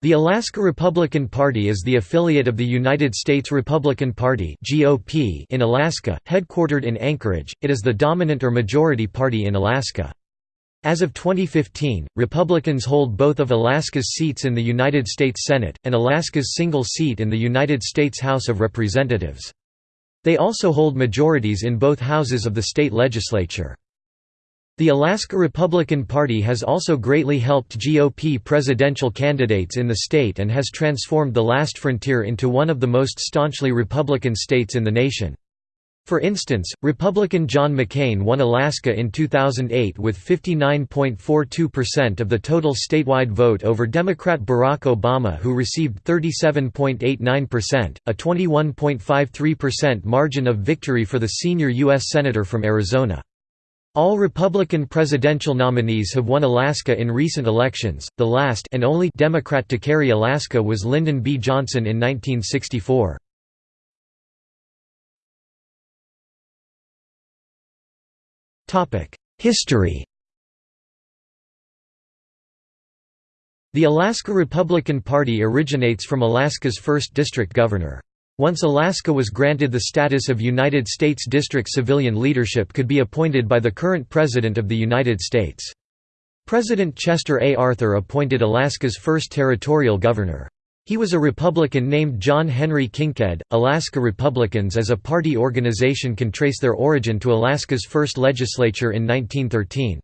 The Alaska Republican Party is the affiliate of the United States Republican Party (GOP) in Alaska, headquartered in Anchorage. It is the dominant or majority party in Alaska. As of 2015, Republicans hold both of Alaska's seats in the United States Senate, and Alaska's single seat in the United States House of Representatives. They also hold majorities in both houses of the state legislature. The Alaska Republican Party has also greatly helped GOP presidential candidates in the state and has transformed the last frontier into one of the most staunchly Republican states in the nation. For instance, Republican John McCain won Alaska in 2008 with 59.42% of the total statewide vote over Democrat Barack Obama who received 37.89%, a 21.53% margin of victory for the senior U.S. Senator from Arizona. All Republican presidential nominees have won Alaska in recent elections. The last and only Democrat to carry Alaska was Lyndon B. Johnson in 1964. Topic: History. The Alaska Republican Party originates from Alaska's 1st District Governor. Once Alaska was granted the status of United States District civilian leadership could be appointed by the current President of the United States. President Chester A. Arthur appointed Alaska's first territorial governor. He was a Republican named John Henry Kinkead. Alaska Republicans as a party organization can trace their origin to Alaska's first legislature in 1913.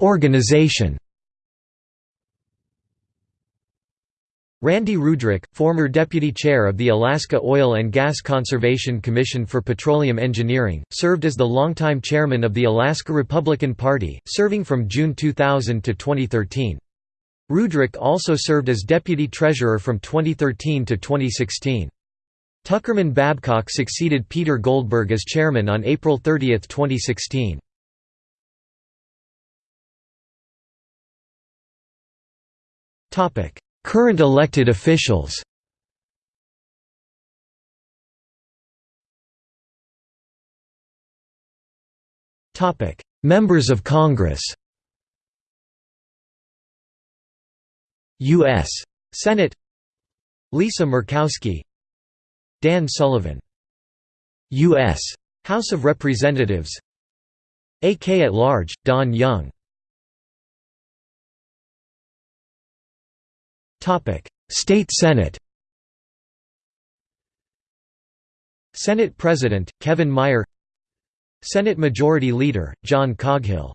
Organization Randy Ruedrich, former deputy chair of the Alaska Oil and Gas Conservation Commission for Petroleum Engineering, served as the longtime chairman of the Alaska Republican Party, serving from June 2000 to 2013. Ruedrich also served as deputy treasurer from 2013 to 2016. Tuckerman Babcock succeeded Peter Goldberg as chairman on April 30, 2016. Topic: Current elected officials. Members of Congress. U.S. Senate. Lisa Murkowski. Dan Sullivan. U.S. House of Representatives. AK at large, Don Young State Senate Senate President, Kevin Meyer Senate Majority Leader, John Coghill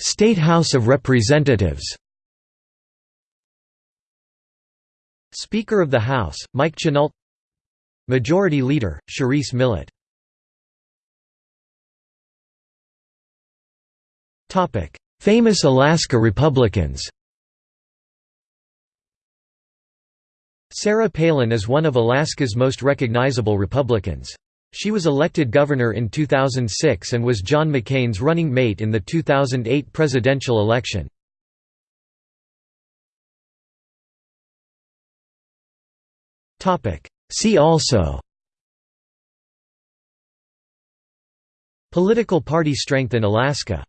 State House of Representatives Speaker of the House, Mike Chennault Majority Leader, Charisse Millett Famous Alaska Republicans Sarah Palin is one of Alaska's most recognizable Republicans. She was elected governor in 2006 and was John McCain's running mate in the 2008 presidential election. See also Political party strength in Alaska